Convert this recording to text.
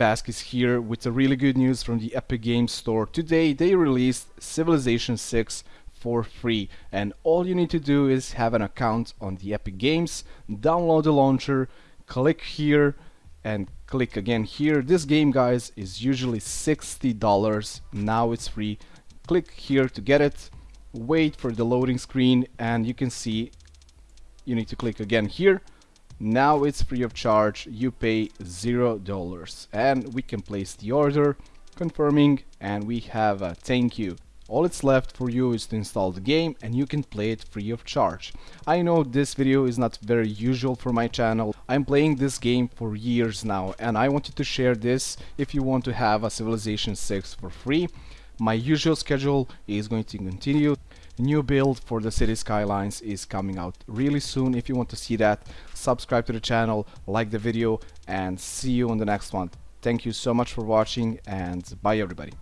Vasquez here with a really good news from the Epic Games Store. Today they released Civilization 6 for free and all you need to do is have an account on the Epic Games, download the launcher, click here and click again here. This game guys is usually $60, now it's free. Click here to get it, wait for the loading screen and you can see you need to click again here now it's free of charge you pay zero dollars and we can place the order confirming and we have a thank you all it's left for you is to install the game and you can play it free of charge. I know this video is not very usual for my channel. I'm playing this game for years now and I wanted to share this if you want to have a Civilization 6 for free. My usual schedule is going to continue. New build for the city skylines is coming out really soon. If you want to see that subscribe to the channel like the video and see you on the next one. Thank you so much for watching and bye everybody